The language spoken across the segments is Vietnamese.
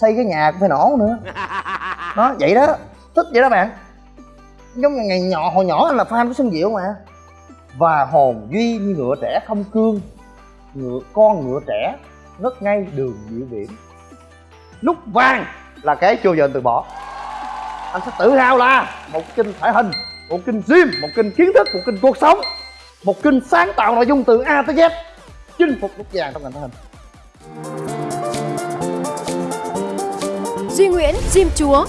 xây cái nhà cũng phải nổ nữa. Đó vậy đó. Thích vậy đó bạn. Giống như ngày nhỏ hồi nhỏ anh là fan của xuân diệu mà. Và hồn duy như ngựa trẻ không cương. Ngựa con ngựa trẻ ngất ngay đường diệu viễn lúc vàng là cái chưa giờ anh từ bỏ. Anh sẽ tự hào là một kinh thể hình một kinh gym một kinh kiến thức một kinh cuộc sống một kinh sáng tạo nội dung từ a tới z chinh phục lúc vàng trong ngành thể hình Duy Nguyễn Diêm Chúa.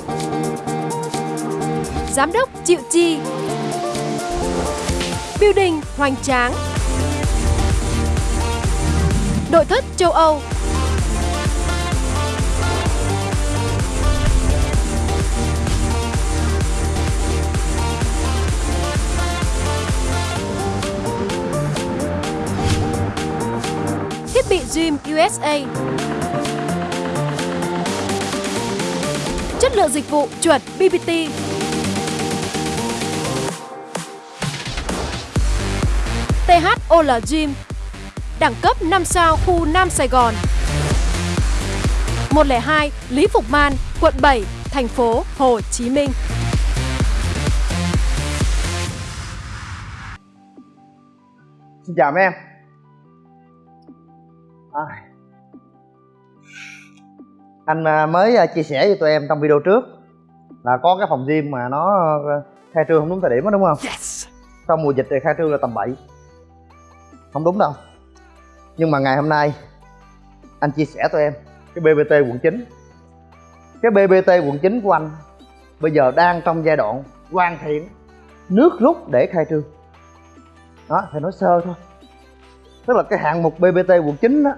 Giám đốc Triệu Chi. Building Hoành Tráng. Nội thất châu Âu. Thiết bị Gym USA Chất lượng dịch vụ chuẩn BBT THOL Gym Đẳng cấp 5 sao khu Nam Sài Gòn. 102 Lý Phục Man, quận 7, thành phố Hồ Chí Minh. Xin chào mấy em. À anh à, mới à, chia sẻ với tụi em trong video trước là có cái phòng gym mà nó à, khai trương không đúng thời điểm đó đúng không? Yes. trong mùa dịch thì khai trương là tầm 7 không đúng đâu. Nhưng mà ngày hôm nay anh chia sẻ tụi em cái BBT quận 9 cái BBT quận 9 của anh bây giờ đang trong giai đoạn hoàn thiện nước rút để khai trương. Đó thì nói sơ thôi. Tức là cái hạng mục BBT quận 9 đó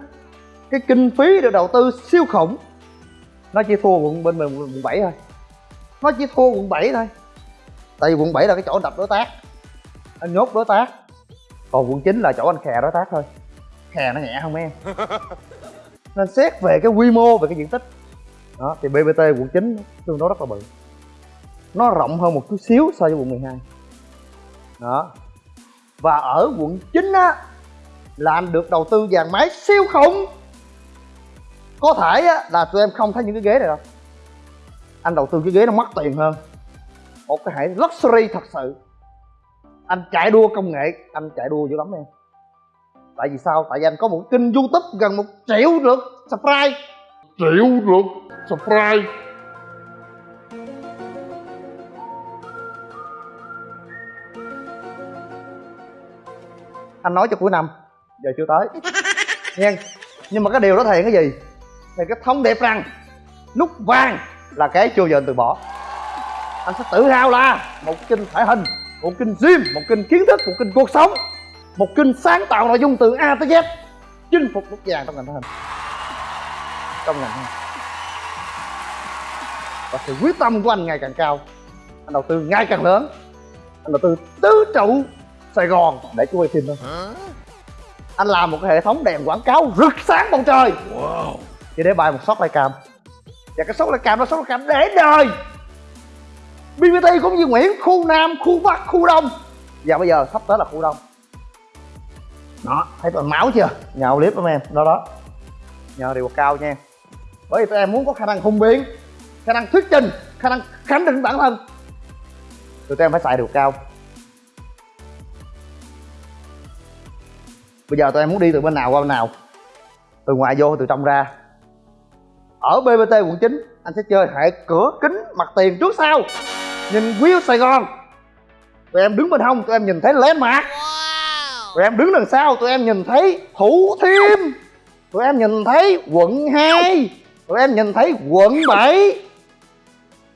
cái kinh phí được đầu tư siêu khủng nó chỉ thua quận bên mình quận 7 thôi. Nó chỉ thua quận 7 thôi. Tại vì quận 7 là cái chỗ đập đối tác. Anh nhốt đối tác. Còn quận 9 là chỗ anh khè đối tác thôi. Khè nó nhẹ không em? Nên xét về cái quy mô về cái diện tích. Đó thì BBT quận 9 tương đối rất là bự. Nó rộng hơn một chút xíu so với quận 12 đó. Và ở quận 9 á là anh được đầu tư dàn máy siêu khủng có thể á, là tụi em không thấy những cái ghế này đâu. Anh đầu tư cái ghế nó mất tiền hơn. Một cái hệ luxury thật sự. Anh chạy đua công nghệ anh chạy đua dữ lắm em. Tại vì sao? Tại vì anh có một kênh youtube gần một triệu lượt subscribe. Triệu lượt subscribe. Anh nói cho cuối năm. Giờ chưa tới. Nha nhưng mà cái điều đó thể hiện cái gì thì cái thông điệp rằng nút vàng là cái chưa giờ anh từ bỏ. Anh sẽ tự hào là một kênh thể hình một kênh gym một kênh kiến thức một kênh cuộc sống một kênh sáng tạo nội dung từ a tới z chinh phục nút vàng trong ngành thể hình. Trong ngành thể hình. Và sự quyết tâm của anh ngày càng cao. Anh đầu tư ngày càng lớn. Anh đầu tư tứ trụ sài gòn để quay phim thôi anh làm một cái hệ thống đèn quảng cáo rực sáng bầu trời. Wow chỉ để bài một shot cam và cái shot cam đó shot cam để đời. BBT cũng như Nguyễn khu Nam khu Bắc khu Đông. Và bây giờ sắp tới là khu Đông. Đó. Thấy toàn máu chưa? Nhào clip lắm em. Đó đó. Nhờ điều cao nha. Bởi vì tụi em muốn có khả năng hùng biện khả năng thuyết trình khả năng khẳng định bản thân. Tụi em phải xài điều cao. Bây giờ tụi em muốn đi từ bên nào qua bên nào? Từ ngoài vô từ trong ra ở bbt quận 9 anh sẽ chơi hệ cửa kính mặt tiền trước sau. Nhìn view sài gòn. Tụi em đứng bên hông tụi em nhìn thấy lén mạc tụi em đứng đằng sau tụi em nhìn thấy thủ thiêm. Tụi em nhìn thấy quận 2 tụi em nhìn thấy quận 7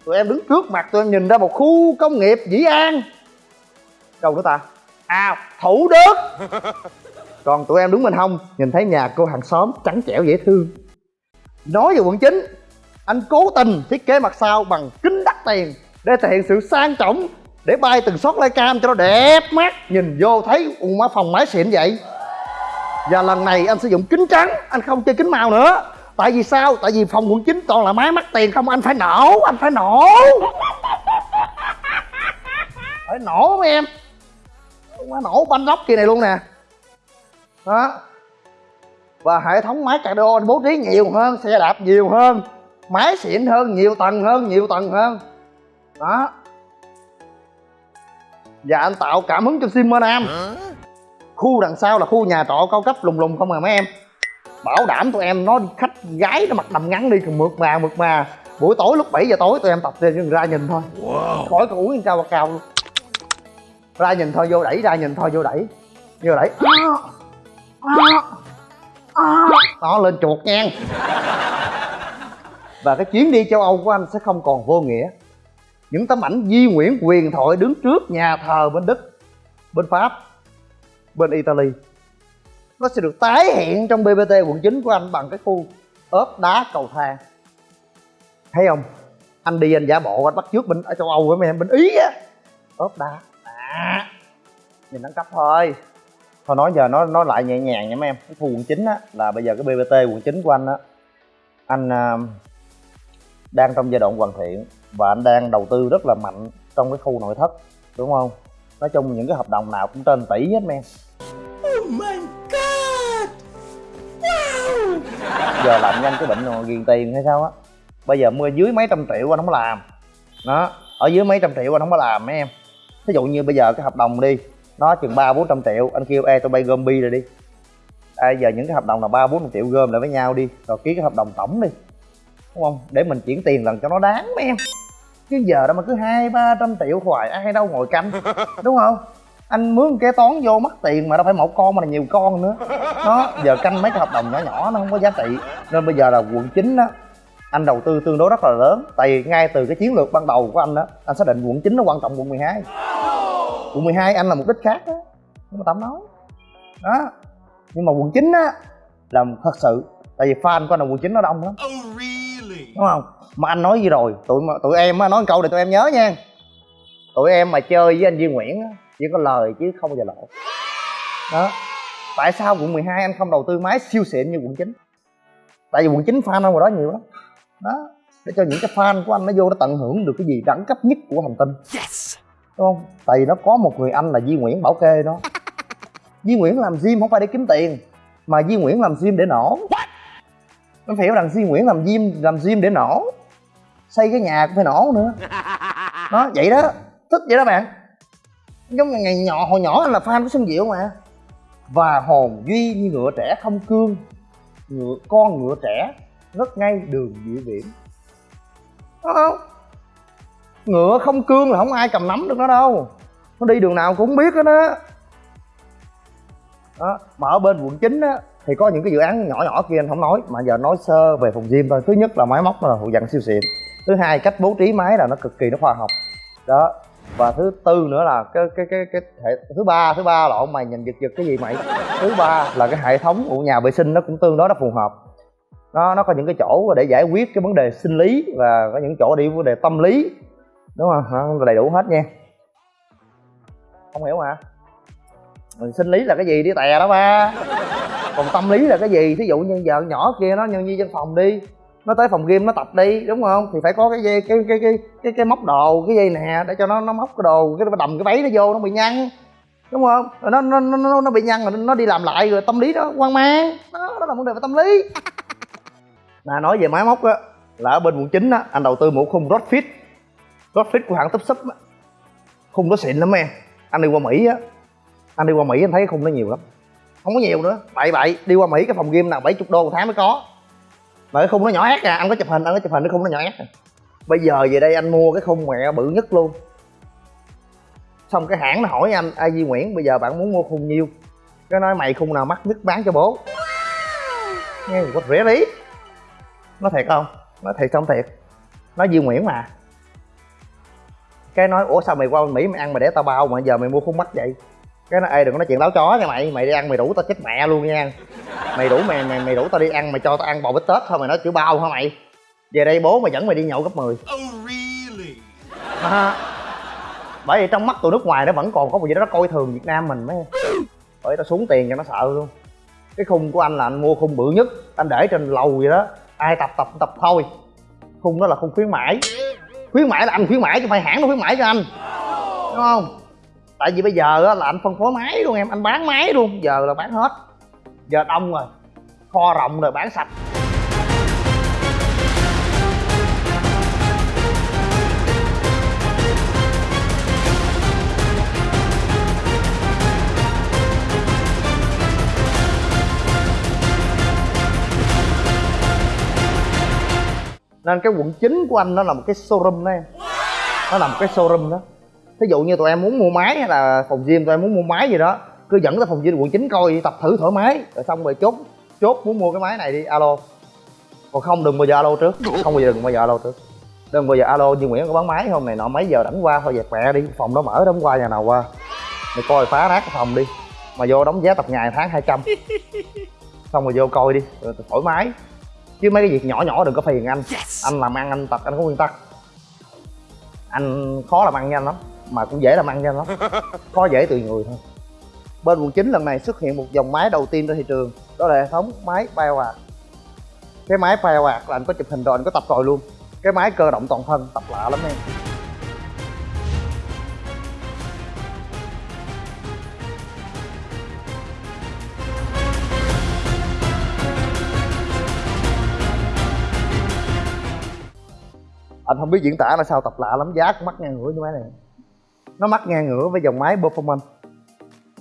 tụi em đứng trước mặt tụi em nhìn ra một khu công nghiệp dĩ an. Đâu nữa ta? À thủ đức. Còn tụi em đứng bên hông nhìn thấy nhà cô hàng xóm trắng trẻo dễ thương nói về quận 9 anh cố tình thiết kế mặt sau bằng kính đắt tiền để thể hiện sự sang trọng, để bay từng shot live cam cho nó đẹp mắt. Nhìn vô thấy u má phòng máy xịn vậy. Và lần này anh sử dụng kính trắng, anh không chơi kính màu nữa. Tại vì sao? Tại vì phòng quận 9 toàn là máy mắc tiền không, anh phải nổ, anh phải nổ. Phải nổ mấy em. Má nổ banh lóc kia này luôn nè. Đó và hệ thống máy cardio anh bố trí nhiều hơn xe đạp nhiều hơn máy xịn hơn nhiều tầng hơn nhiều tầng hơn. Đó. Và anh tạo cảm hứng cho sim mơ nam khu đằng sau là khu nhà trọ cao cấp lùng lùng không à mấy em. Bảo đảm tụi em nó khách gái nó mặc đầm ngắn đi mượt mà mượt mà. Buổi tối lúc 7 giờ tối tụi em tập ra, ra nhìn thôi. Khỏi có uống cao cao. Luôn ra nhìn thôi vô đẩy ra nhìn thôi vô đẩy. Vô đẩy đó lên chuột nha. Và cái chuyến đi châu âu của anh sẽ không còn vô nghĩa. Những tấm ảnh di nguyễn quyền thoại đứng trước nhà thờ bên đức bên pháp bên italy nó sẽ được tái hiện trong bbt quận 9 của anh bằng cái khu ốp đá cầu thang. Thấy không? Anh đi anh giả bộ anh bắt trước bên ở châu âu với mấy em bên ý á. Ốp đá. À, nhìn đẳng cấp thôi thôi nói giờ nói nói lại nhẹ nhàng nha mấy em. Cái khu quận 9 á là bây giờ cái bbt quận 9 của anh á anh uh, đang trong giai đoạn hoàn thiện và anh đang đầu tư rất là mạnh trong cái khu nội thất đúng không? Nói chung những cái hợp đồng nào cũng trên tỷ hết men oh my god! Wow! Giờ làm nhanh cái bệnh rồi ghiền tiền hay sao á. Bây giờ mua dưới mấy trăm triệu anh không có làm. Đó ở dưới mấy trăm triệu anh không có làm mấy em. Ví dụ như bây giờ cái hợp đồng đi nó chừng ba bốn trăm triệu. Anh kêu e tụi bay gom bi rồi đi. À, giờ những cái hợp đồng là ba bốn triệu gom lại với nhau đi. Rồi ký cái hợp đồng tổng đi. Đúng không? Để mình chuyển tiền lần cho nó đáng mấy em. Chứ giờ đó mà cứ hai ba trăm triệu hoài ai đâu ngồi canh. Đúng không? Anh mướn kế toán vô mất tiền mà đâu phải một con mà là nhiều con nữa. Đó giờ canh mấy cái hợp đồng nhỏ nhỏ nó không có giá trị. Nên bây giờ là quận 9 đó anh đầu tư tương đối rất là lớn. Tại vì ngay từ cái chiến lược ban đầu của anh đó anh xác định quận 9 nó quan trọng quận 12 quận 12 anh là mục đích khác đó nhưng mà tao nói. Đó. Nhưng mà quận 9 á là thật sự tại vì fan của anh là quận 9 nó đông lắm. Oh, really? đúng không? Mà anh nói gì rồi? Tụi tụi em á nói câu này tụi em nhớ nha. Tụi em mà chơi với anh Duy Nguyễn á chỉ có lời chứ không bao giờ lỗ đó. Tại sao quận 12 anh không đầu tư máy siêu xịn như quận 9 tại vì quận 9 fan ở ngoài đó nhiều lắm. Đó. Để cho những cái fan của anh nó vô nó tận hưởng được cái gì đẳng cấp nhất của hành tinh. Đúng không? Tại vì nó có một người anh là Di Nguyễn bảo kê đó. Di Nguyễn làm gym không phải để kiếm tiền mà Di Nguyễn làm gym để nổ. Nó phải hiểu rằng Di Nguyễn làm gym làm gym để nổ. Xây cái nhà cũng phải nổ nữa. Đó vậy đó. Thích vậy đó bạn. Giống như ngày nhỏ hồi nhỏ anh là fan của Xuân Diệu mà. Và hồn duy như ngựa trẻ không cương. Ngựa con ngựa trẻ rất ngay đường diệu viễn đó không ngựa không cương là không ai cầm nắm được nó đâu. Nó đi đường nào cũng không biết hết á. Đó, mà ở bên quận 9 á, thì có những cái dự án nhỏ nhỏ kia anh không nói, mà giờ nói sơ về phòng gym thôi. Thứ nhất là máy móc là hậu dặn siêu xịn. Thứ hai, cách bố trí máy là nó cực kỳ nó khoa học. Đó, và thứ tư nữa là cái cái cái cái hệ, thứ ba thứ ba lộn mày nhìn giật giật cái gì mày? Thứ ba là cái hệ thống của nhà vệ sinh nó cũng tương đối nó phù hợp. Nó nó có những cái chỗ để giải quyết cái vấn đề sinh lý và có những chỗ đi vấn đề tâm lý đúng không nó đầy đủ hết nha. Không hiểu hả? Mình sinh lý là cái gì đi tè đó ba. Còn tâm lý là cái gì? Thí dụ như vợ nhỏ kia nó nhân như văn phòng đi nó tới phòng game nó tập đi đúng không? Thì phải có cái dây cái cái cái cái cái móc đồ cái dây nè để cho nó nó móc cái đồ cái nó đầm cái váy nó vô nó bị nhăn đúng không? Rồi nó nó nó nó bị nhăn rồi nó đi làm lại rồi tâm lý đó hoang mang. Đó, đó là vấn đề về tâm lý. Nè nói về máy móc á là ở bên quận chín á anh đầu tư một khung Rodfit Rodfit của hãng tấp súp á. Khung đó xịn lắm em. Anh đi qua mỹ á. Anh đi qua mỹ anh thấy khung nó nhiều lắm. Không có nhiều nữa. Bậy bậy. Đi qua mỹ cái phòng game nào 70 đô một tháng mới có. Mà cái khung nó nhỏ ép à. Anh có chụp hình, anh có chụp hình cái khung nó nhỏ ép à. bây giờ về đây anh mua cái khung mẹ bự nhất luôn. Xong cái hãng nó hỏi anh ai Di Nguyễn, bây giờ bạn muốn mua khung nhiêu? Cái nói, mày khung nào mắc nhất bán cho bố. Nghe có rẻ lý. Nó thiệt không? Nó thiệt không thiệt. Nó Di Nguyễn mà cái nói ủa sao mày qua Mỹ mày ăn mày để tao bao mà giờ mày mua khung mắt vậy? Cái nó ê đừng có nói chuyện táo chó nha mày mày đi ăn mày đủ tao chết mẹ luôn nha. Mày đủ mày mày mày đủ tao đi ăn mày cho tao ăn bò bít tết thôi mày nói chữ bao hả mày? Về đây bố mày dẫn mày đi nhậu gấp 10 oh, really? à, bởi vì trong mắt tụi nước ngoài nó vẫn còn có một gì đó nó coi thường việt nam mình mấy. Bởi tao xuống tiền cho nó sợ luôn. Cái khung của anh là anh mua khung bự nhất anh để trên lầu vậy đó. Ai tập tập tập thôi. Khung đó là khung khuyến mãi khuyến mãi là anh khuyến mãi chứ phải hãng nó khuyến mãi cho anh. Đúng không? Tại vì bây giờ là anh phân phối máy luôn em, anh bán máy luôn, giờ là bán hết. Giờ đông rồi, kho rộng rồi, bán sạch. Nên cái quận chính của anh nó là một cái showroom đó em. Nó là một cái showroom đó. Thí dụ như tụi em muốn mua máy hay là phòng gym, tụi em muốn mua máy gì đó, cứ dẫn tới phòng gym quận chính coi, tập thử thoải mái. Rồi xong rồi chốt chốt muốn mua cái máy này đi, alo. Còn không, đừng bao giờ alo trước. Không bao giờ, đừng bao giờ alo trước. Đừng bao giờ alo, như nguyễn có bán máy không này nọ, mấy giờ đánh qua, thôi dẹp mẹ đi, phòng đó mở đóng qua nhà nào qua. Mày coi phá nát cái phòng đi, mà vô đóng giá tập ngày tháng 200 xong rồi vô coi đi, rồi thoải mái chứ mấy cái việc nhỏ nhỏ đừng có phiền anh. Anh làm ăn anh tập anh có nguyên tắc. Anh khó làm ăn nhanh lắm mà cũng dễ làm ăn nhanh lắm. Khó dễ tùy người thôi. Bên quận 9 lần này xuất hiện một dòng máy đầu tiên trên thị trường đó là hệ thống máy Bioart cái máy Bioart là anh có chụp hình rồi anh có tập rồi luôn. Cái máy cơ động toàn thân tập lạ lắm em anh không biết diễn tả là sao tập lạ lắm, giá cũng mắc ngang ngửa như máy này. Nó mắc ngang ngửa với dòng máy performance.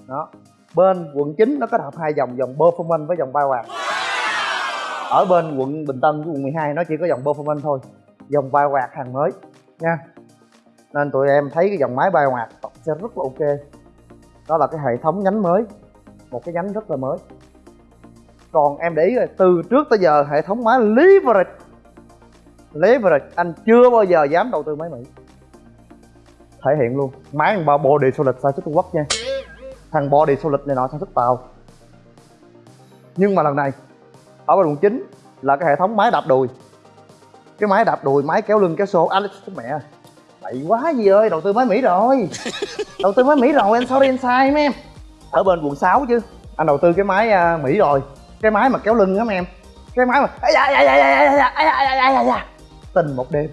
Đó. Bên quận 9 nó kết hợp hai dòng dòng performance với dòng Bioart ở bên quận Bình Tân của quận 12 nó chỉ có dòng performance thôi, dòng Bioart hàng mới, nha. Nên tụi em thấy cái dòng máy Bioart tập sẽ rất là ok. Đó là cái hệ thống nhánh mới, một cái nhánh rất là mới. Còn em để ý là từ trước tới giờ hệ thống máy leverage leverage anh chưa bao giờ dám đầu tư máy mỹ thể hiện luôn máy thằng body solid sản xuất trung quốc nha thằng body solid này nọ sản xuất tàu nhưng mà lần này ở bên quận 9 là cái hệ thống máy đạp đùi cái máy đạp đùi máy kéo lưng kéo xô alex mẹ bậy quá gì ơi đầu tư máy mỹ rồi đầu tư máy mỹ rồi anh sorry anh sai mấy em ở bên quận 6 chứ anh đầu tư cái máy uh, mỹ rồi cái máy mà kéo lưng á mấy em cái máy mà ai da, ai da, ai da, ai da, ai tình một đêm.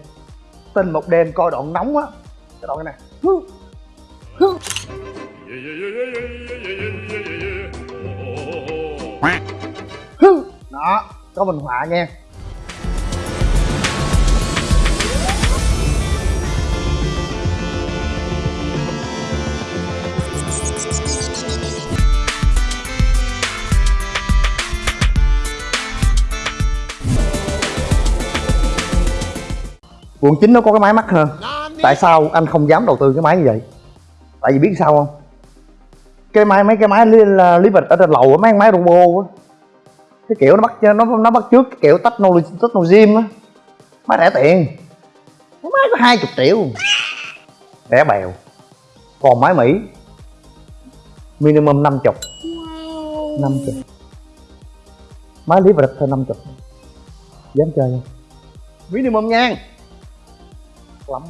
Tình một đêm coi đoạn nóng á. Cái đoạn này nè. Hứ. Hứ. Đó có mình họa nha quận 9 nó có cái máy mắc hơn. Tại sao anh không dám đầu tư cái máy như vậy? Tại vì biết sao không? Cái máy mấy cái máy lý, lý vật ở trên lầu á mấy cái máy robot á. Cái kiểu nó bắt nó nó bắt trước cái kiểu technology technology á. Máy rẻ tiền. Cái máy có hai chục triệu. Rẻ bèo. Còn máy mỹ. Minimum năm chục. Năm chục. Máy lý vật thôi năm chục. Dám chơi không? Minimum nha lắm.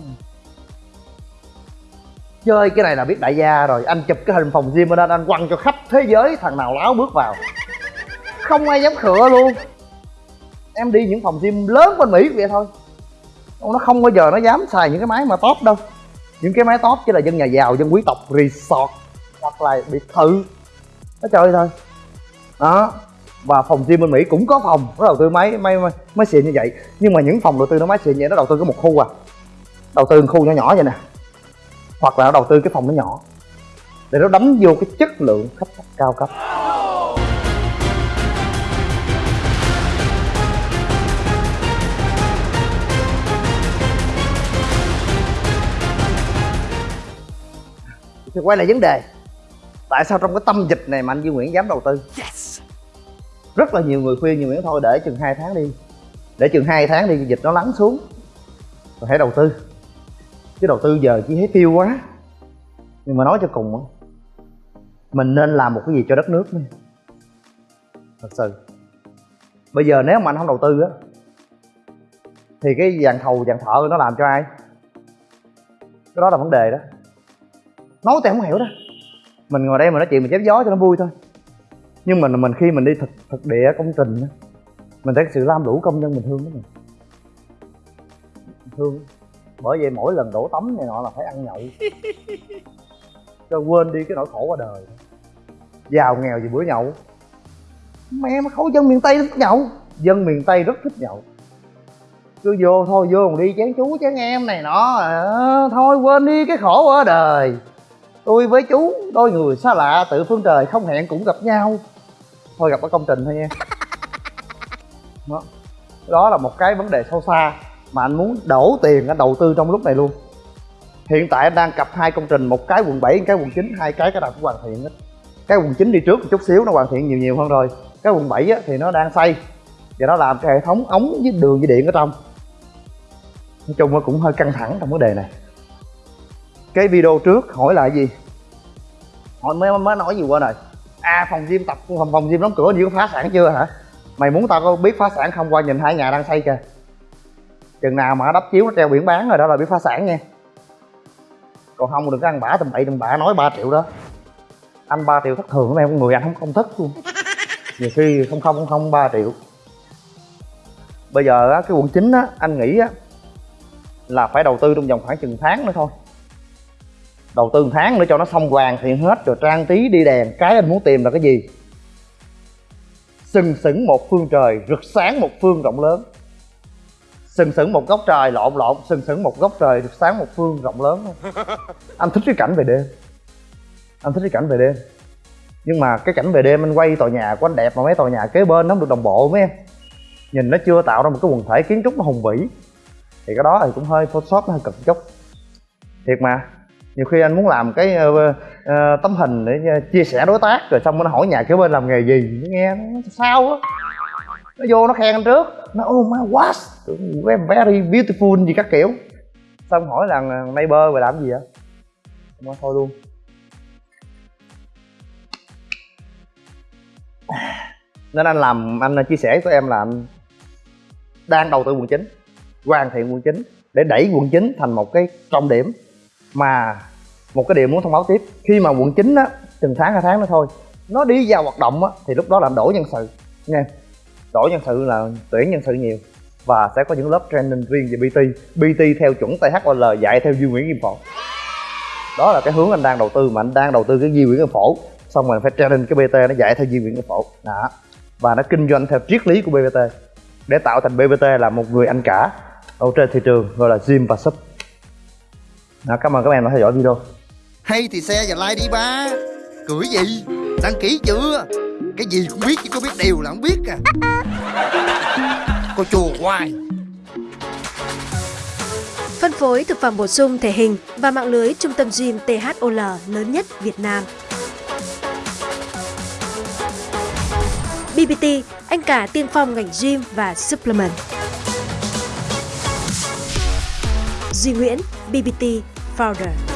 Chơi cái này là biết đại gia rồi anh chụp cái hình phòng gym ở đó anh quăng cho khắp thế giới thằng nào láo bước vào. Không ai dám khựa luôn. Em đi những phòng gym lớn bên mỹ vậy thôi. Nó không bao giờ nó dám xài những cái máy mà top đâu. Những cái máy top chỉ là dân nhà giàu dân quý tộc resort hoặc là biệt thự. Nó chơi thôi. Đó. Và phòng gym bên mỹ cũng có phòng nó đầu tư máy máy máy, xịn như vậy. Nhưng mà những phòng đầu tư nó máy xịn vậy nó đầu tư có một khu à đầu tư một khu nhỏ nhỏ vậy nè. Hoặc là nó đầu tư cái phòng nó nhỏ. Để nó đánh vô cái chất lượng khách cao cấp. Thì quay lại vấn đề. Tại sao trong cái tâm dịch này mà anh Duy Nguyễn dám đầu tư? Rất là nhiều người khuyên Duy Nguyễn thôi để chừng 2 tháng đi. Để chừng 2 tháng đi dịch nó lắng xuống. Rồi hãy đầu tư chứ đầu tư giờ chỉ thấy tiêu quá. Nhưng mà nói cho cùng mình nên làm một cái gì cho đất nước nữa thật sự. Bây giờ nếu mà anh không đầu tư á, thì cái dàn thầu dàn thợ nó làm cho ai? Cái đó là vấn đề đó. Nói thì không hiểu đó. Mình ngồi đây mà nói chuyện, mình chém gió cho nó vui thôi. Nhưng mà mình khi mình đi thực thực địa công trình á, mình thấy sự lam lũ công nhân mình thương đó mình thương bởi vậy mỗi lần đổ tắm này nọ là phải ăn nhậu. Cho quên đi cái nỗi khổ qua đời. Giàu nghèo gì bữa nhậu. Mẹ mà khối dân miền tây thích nhậu. Dân miền tây rất thích nhậu. Cứ vô thôi vô còn đi chén chú chén em này nọ. À, thôi quên đi cái khổ ở đời. Tôi với chú đôi người xa lạ tự phương trời không hẹn cũng gặp nhau. Thôi gặp ở công trình thôi nha. Đó, đó là một cái vấn đề sâu xa mà anh muốn đổ tiền anh đầu tư trong lúc này luôn. Hiện tại anh đang cặp hai công trình một cái quận 7 một cái quận 9 hai cái cái nào cũng hoàn thiện hết. Cái quận 9 đi trước một chút xíu nó hoàn thiện nhiều nhiều hơn rồi. Cái quận 7 á, thì nó đang xây. Và nó làm cái hệ thống ống với đường với điện ở trong. Nói chung nó cũng hơi căng thẳng trong vấn đề này. Cái video trước hỏi là gì? Hỏi mới mới nói gì qua rồi. À phòng gym tập phòng phòng gym đóng cửa như có phá sản chưa hả? Mày muốn tao có biết phá sản không? Qua nhìn hai nhà đang xây kìa chừng nào mà đắp chiếu nó treo biển bán rồi đó là biết phá sản nha. Còn không đừng có ăn bả tầm bậy tầm bạ nói 3 triệu đó. Anh 3 triệu thất thường em con người anh không không thích luôn. Nhiều khi không không không ba triệu. Bây giờ á, cái quận chính á anh nghĩ á là phải đầu tư trong vòng khoảng chừng tháng nữa thôi. Đầu tư một tháng nữa cho nó xong hoàn thiện hết rồi trang trí đi đèn. Cái anh muốn tìm là cái gì? Sừng sững một phương trời rực sáng một phương rộng lớn sừng sững một góc trời lộn lộn sừng sững một góc trời sáng một phương rộng lớn. Anh thích cái cảnh về đêm. Anh thích cái cảnh về đêm. Nhưng mà cái cảnh về đêm anh quay tòa nhà của anh đẹp mà mấy tòa nhà kế bên nó không được đồng bộ mấy em. Nhìn nó chưa tạo ra một cái quần thể kiến trúc nó hùng vĩ. Thì cái đó thì cũng hơi photoshop nó hơi cực chút. Thiệt mà nhiều khi anh muốn làm cái uh, uh, tấm hình để chia sẻ đối tác rồi xong nó hỏi nhà kế bên làm nghề gì nghe nó sao á. Nó vô nó khen anh trước nó oh my, what? Very beautiful gì các kiểu. Xong hỏi là neighbor về làm gì vậy? Không thôi luôn. Nên anh làm, anh chia sẻ với em là anh đang đầu tư quận chính, hoàn thiện quận chính để đẩy quận chính thành một cái trọng điểm mà một cái điểm muốn thông báo tiếp. Khi mà quận chính á, từng tháng hai tháng nữa thôi, nó đi vào hoạt động á, thì lúc đó là đổi nhân sự. Nha đổi nhân sự là tuyển nhân sự nhiều và sẽ có những lớp training riêng về BT BT theo chuẩn THOL dạy theo Duy Nguyễn Kim Phổ. Đó là cái hướng anh đang đầu tư mà anh đang đầu tư cái Duy Nguyễn Kim Phổ. Xong rồi phải training cái BT nó dạy theo Duy Nguyễn Kim Phổ. Đó. Và nó kinh doanh theo triết lý của BBT để tạo thành BBT là một người anh cả ở trên thị trường gọi là gym và sub đó, cảm ơn các em đã theo dõi video. Hay thì xe và like đi ba. Cười gì? Đăng ký chưa? Cái gì cũng biết chứ có biết điều là không biết à Cô chùa hoài Phân phối thực phẩm bổ sung thể hình và mạng lưới trung tâm gym THOL lớn nhất Việt Nam. BBT, anh cả tiên phong ngành gym và supplement. Duy Nguyễn, BBT Founder.